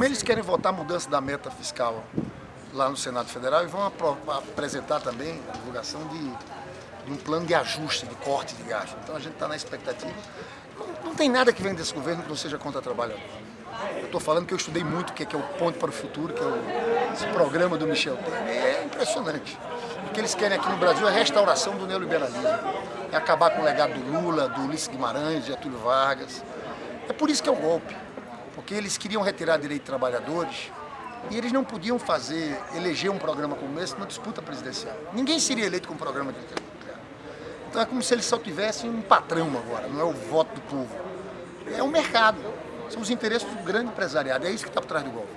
Como eles querem votar a mudança da meta fiscal lá no Senado Federal e vão apresentar também a divulgação de, de, um plano de ajuste, de corte de gasto. Então a gente está na expectativa. Não, não, tem nada que venha desse governo que não seja contra trabalhador. Eu estou falando que eu estudei muito o que é, que é o Ponto para o Futuro, que é o, esse programa do Michel Temer. É impressionante. O que eles querem aqui no Brasil é a restauração do neoliberalismo. É acabar com o legado do Lula, do Ulisses Guimarães, de Getúlio Vargas. É por isso que é um golpe. Porque eles queriam retirar direito de trabalhadores e eles não podiam fazer, eleger um programa como esse numa disputa presidencial. Ninguém seria eleito com um programa de Então é como se eles só tivessem um patrão agora, não é o voto do povo. É o mercado, são os interesses do grande empresariado, é isso que está por trás do golpe.